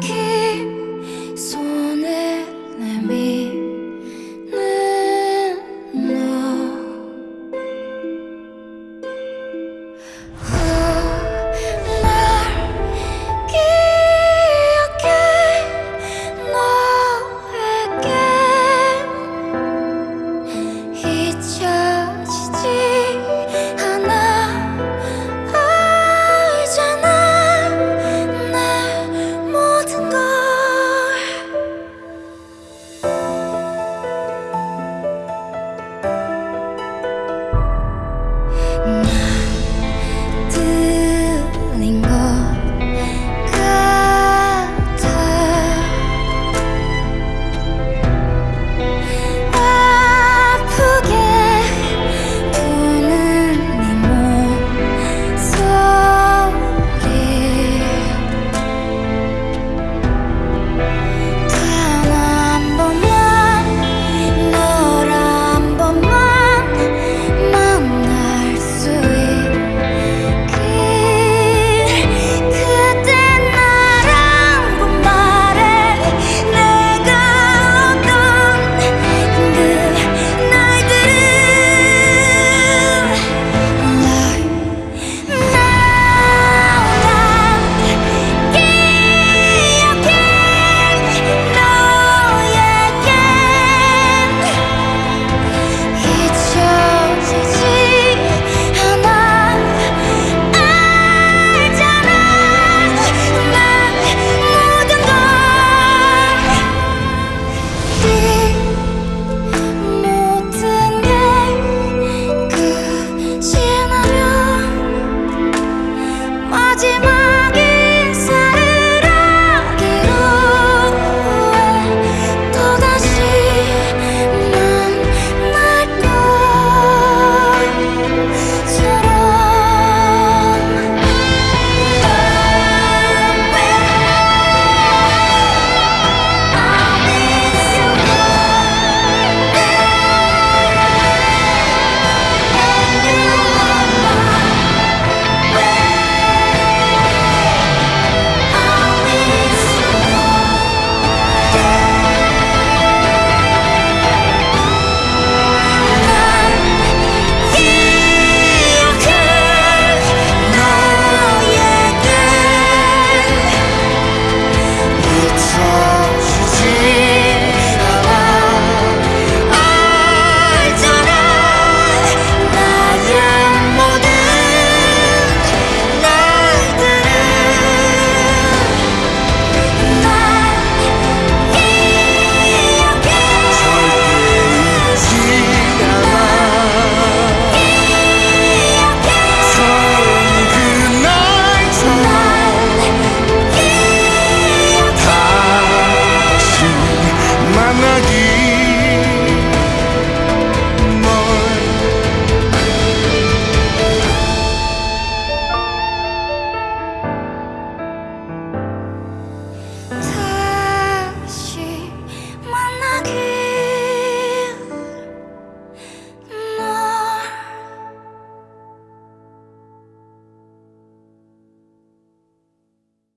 月